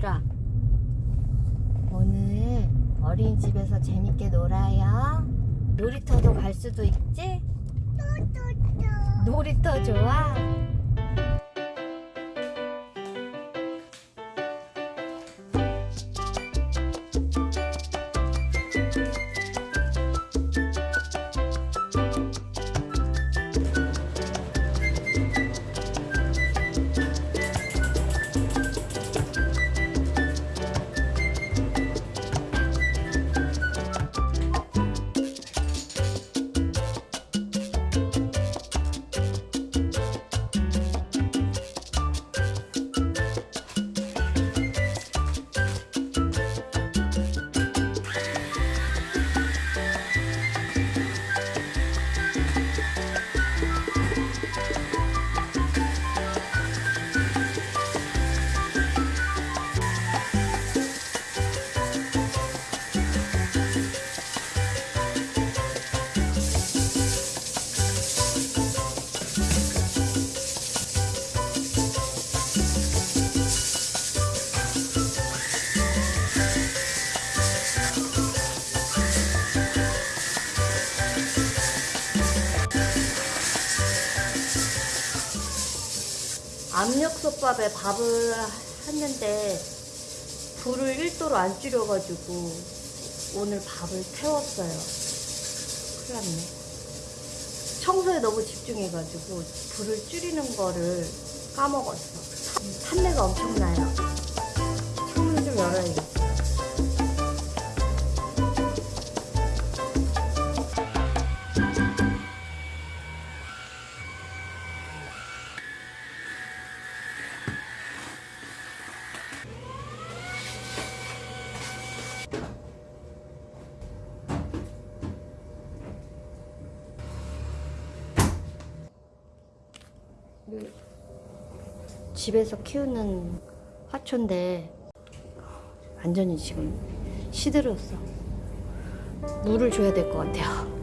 얘들아 오늘 어린이집에서 재밌게 놀아요 놀이터도 갈 수도 있지? 놀이터 좋아? 압력솥밥에 밥을 했는데 불을 1도로 안 줄여가지고 오늘 밥을 태웠어요. 큰일 났네. 청소에 너무 집중해가지고 불을 줄이는 거를 까먹었어. 탄내가 엄청나요. 창문 좀 열어야겠어. 집에서 키우는 화초인데 완전히 지금 시들었어. 물을 줘야 될 것 같아요.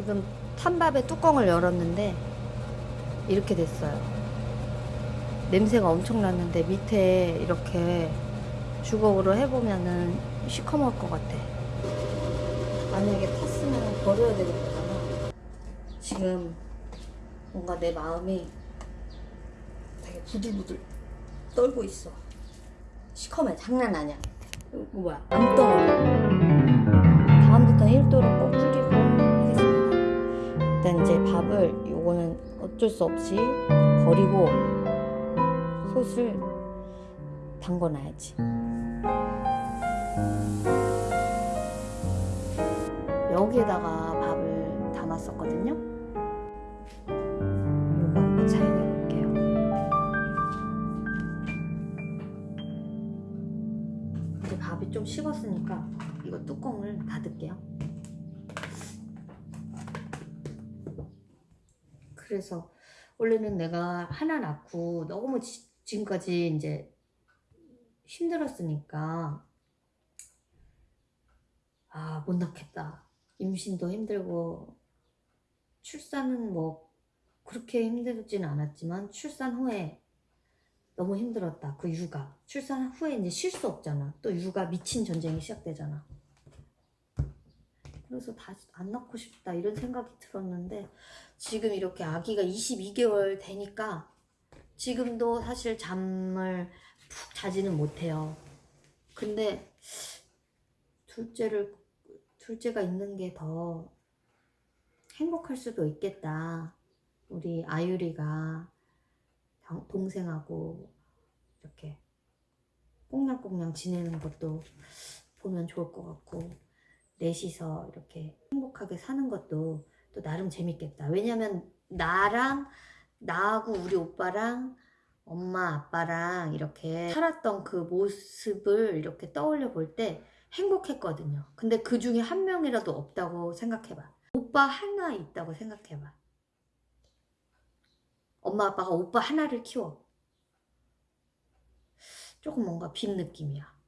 지금 탄밥의 뚜껑을 열었는데 이렇게 됐어요. 냄새가 엄청 났는데 밑에 이렇게 주걱으로 해보면은 시커멀 것 같아. 만약에 탔으면 버려야 되는 거잖아. 지금 뭔가 내 마음이 되게 부들부들 떨고 있어. 시커매 장난 아니야. 이거 뭐야? 암덩어리. 다음부터 1도로 꼭 줄이고 하겠습니다. 일단 이제 밥을 요거는 어쩔 수 없이 버리고 솥을 담궈놔야지. 여기에다가 밥을 담았었거든요. 요거 한번 사용해 볼게요. 이제 밥이 좀 식었으니까 이거 뚜껑을 닫을게요. 그래서 원래는 내가 하나 낳고 너무 지, 지금까지 이제 힘들었으니까 아 못 낳겠다. 임신도 힘들고 출산은 뭐 그렇게 힘들지는 않았지만 출산 후에 너무 힘들었다. 그 육아. 출산 후에 이제 쉴 수 없잖아. 또 육아 미친 전쟁이 시작되잖아. 그래서 다시 안 낳고 싶다 이런 생각이 들었는데 지금 이렇게 아기가 22개월 되니까 지금도 사실 잠을 푹 자지는 못해요. 근데 둘째를 둘째가 있는 게 더 행복할 수도 있겠다. 우리 아유리가 당- 동생하고 이렇게 꽁냥꽁냥 지내는 것도 보면 좋을 것 같고 넷이서 이렇게 행복하게 사는 것도 또 나름 재밌겠다. 왜냐면 나랑 나하고 우리 오빠랑 엄마 아빠랑 이렇게 살았던 그 모습을 이렇게 떠올려 볼 때 행복했거든요. 근데 그 중에 한 명이라도 없다고 생각해봐. 오빠 하나 있다고 생각해봐. 엄마 아빠가 오빠 하나를 키워. 조금 뭔가 빈 느낌이야.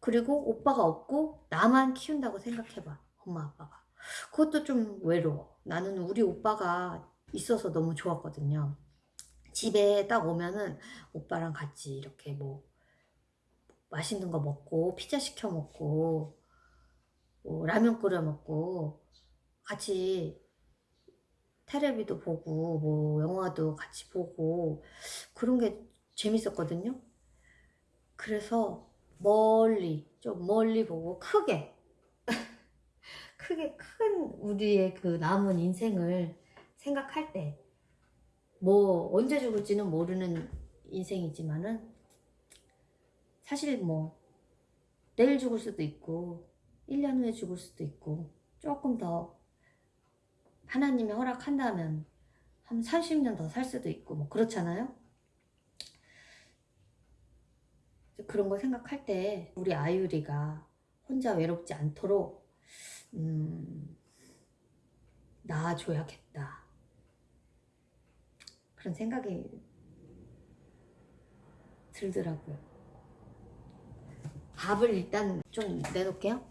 그리고 오빠가 없고 나만 키운다고 생각해봐. 엄마 아빠가. 그것도 좀 외로워. 나는 우리 오빠가 있어서 너무 좋았거든요. 집에 딱 오면은 오빠랑 같이 이렇게 뭐 맛있는 거 먹고 피자 시켜 먹고 뭐 라면 끓여 먹고 같이 테레비도 보고 뭐 영화도 같이 보고 그런 게 재밌었거든요. 그래서 멀리 좀 멀리 보고 크게 크게 큰 우리의 그 남은 인생을 생각할 때 뭐 언제 죽을지는 모르는 인생이지만은 사실 뭐 내일 죽을 수도 있고 1년 후에 죽을 수도 있고 조금 더 하나님이 허락한다면 한 30년 더 살 수도 있고 뭐 그렇잖아요. 그런 거 생각할 때 우리 아유리가 혼자 외롭지 않도록 음, 낳아줘야겠다. 그런 생각이 들더라고요. 밥을 일단 좀 내놓을게요.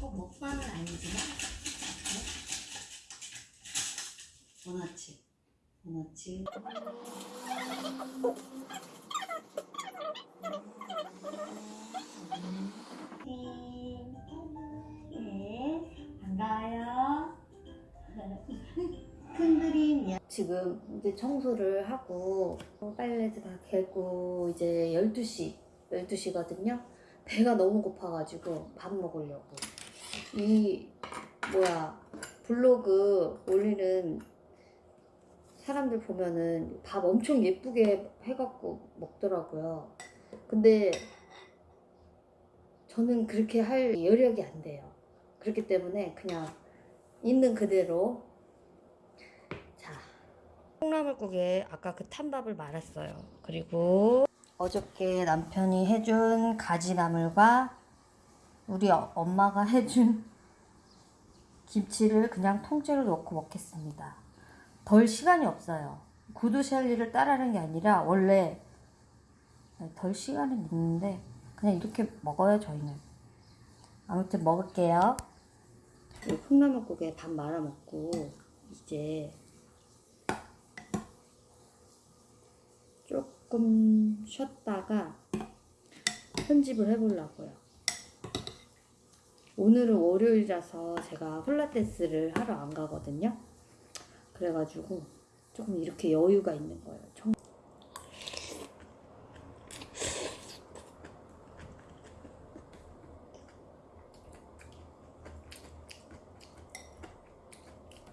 꼭 먹방은 아니지만 원어치 네, 반가워요. 큰 그림이야. 지금 이제 청소를 하고 빨래도 다 개고 이제 12시, 12시거든요. 배가 너무 고파가지고 밥 먹으려고. 이 뭐야 블로그 올리는 사람들 보면은 밥 엄청 예쁘게 해갖고 먹더라고요. 근데 저는 그렇게 할 여력이 안 돼요. 그렇기 때문에 그냥 있는 그대로 자 콩나물국에 아까 그 탄밥을 말았어요. 그리고 어저께 남편이 해준 가지나물과 우리 어- 엄마가 해준 김치를 그냥 통째로 넣고 먹겠습니다. 덜 시간이 없어요. 구두 샬리를 따라하는 게 아니라 원래 덜 시간은 있는데 그냥 이렇게 먹어요 저희는. 아무튼 먹을게요. 이 콩나물국에 밥 말아 먹고 이제 조금 쉬었다가 편집을 해보려고요. 오늘은 월요일이라서 제가 폴라테스를 하러 안 가거든요. 그래가지고 조금 이렇게 여유가 있는 거예요. 청-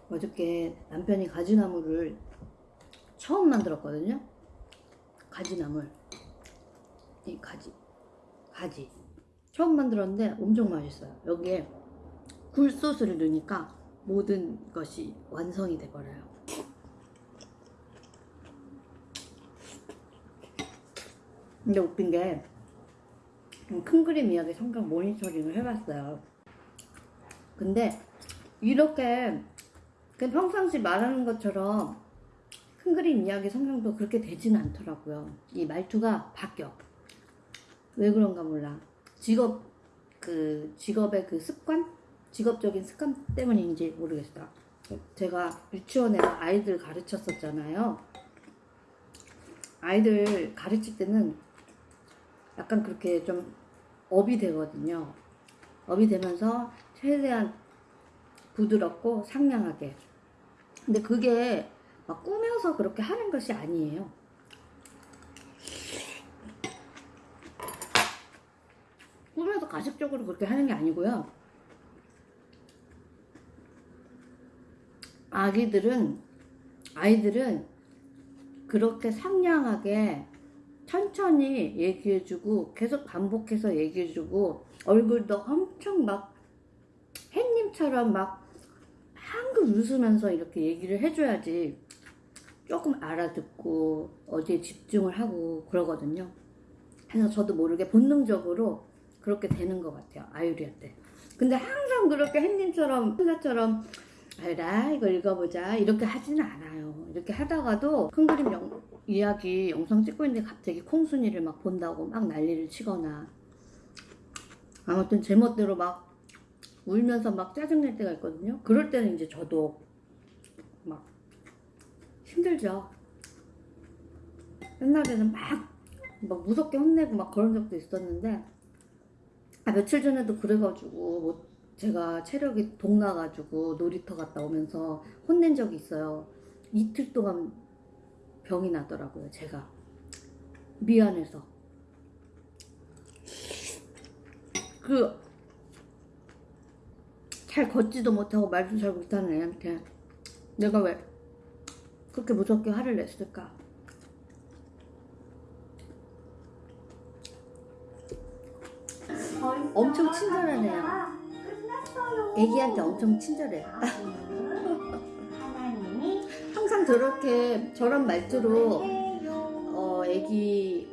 어저께 남편이 가지나물을 처음 만들었거든요. 가지나물. 이 가지. 가지. 처음 만들었는데 엄청 맛있어요. 여기에 굴소스를 넣으니까 모든 것이 완성이 돼버려요. 근데 웃긴 게 큰 그림 이야기 성경 모니터링을 해봤어요. 근데 이렇게 그냥 평상시 말하는 것처럼 큰 그림 이야기 성경도 그렇게 되지는 않더라고요. 이 말투가 바뀌어. 왜 그런가 몰라. 직업 그 직업의 그 습관, 직업적인 습관 때문인지 모르겠어. 제가 유치원에서 아이들 가르쳤었잖아요. 아이들 가르칠 때는 약간 그렇게 좀 업이 되거든요. 업이 되면서 최대한 부드럽고 상냥하게. 근데 그게 막 꾸며서 그렇게 하는 것이 아니에요. 꾸며서 가식적으로 그렇게 하는 게 아니고요. 아기들은, 아이들은 그렇게 상냥하게 천천히 얘기해주고 계속 반복해서 얘기해주고 얼굴도 엄청 막 햇님처럼 막 한글 웃으면서 이렇게 얘기를 해줘야지 조금 알아듣고 어디에 집중을 하고 그러거든요. 그래서 저도 모르게 본능적으로 그렇게 되는 것 같아요. 아유리한테. 근데 항상 그렇게 햇님처럼 혼자처럼 알다 이거 읽어보자 이렇게 하지는 않아요. 이렇게 하다가도 큰 그림 영, 이야기 영상 찍고 있는데 갑자기 콩순이를 막 본다고 막 난리를 치거나 아무튼 제멋대로 막 울면서 막 짜증낼 때가 있거든요. 그럴 때는 이제 저도 막 힘들죠. 옛날에는 막, 막 무섭게 혼내고 막 그런 적도 있었는데 아, 며칠 전에도 그래가지고 뭐 제가 체력이 동나가지고 놀이터 갔다 오면서 혼낸 적이 있어요. 이틀 동안 병이 나더라고요. 제가 미안해서 그 잘 걷지도 못하고 말도 잘 못하는 애한테 내가 왜 그렇게 무섭게 화를 냈을까? 엄청 애야. 애기한테 엄청 친절해. 항상 저렇게 저런 말투로 어 애기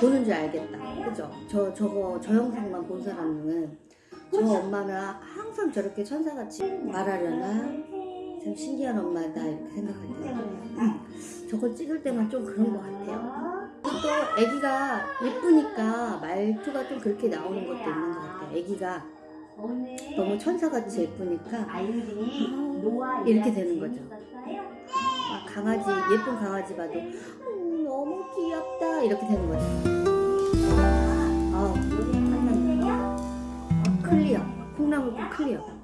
보는 줄 알겠다. 그죠? 저 저거 저 영상만 본 사람은 저 엄마는 항상 저렇게 천사같이 말하려나 참 신기한 엄마다 이렇게 때 저거 찍을 때만 좀 그런 것 같아요. 또 애기가 예쁘니까 말투가 좀 그렇게 나오는 것도 있는 것 같아요. 애기가 너무 천사같이 예쁘니까 이렇게 되는 거죠. 막 강아지 예쁜 강아지 봐도 음, 너무 귀엽다 이렇게 되는 거죠. 아, 클리어. 콩나물국 클리어.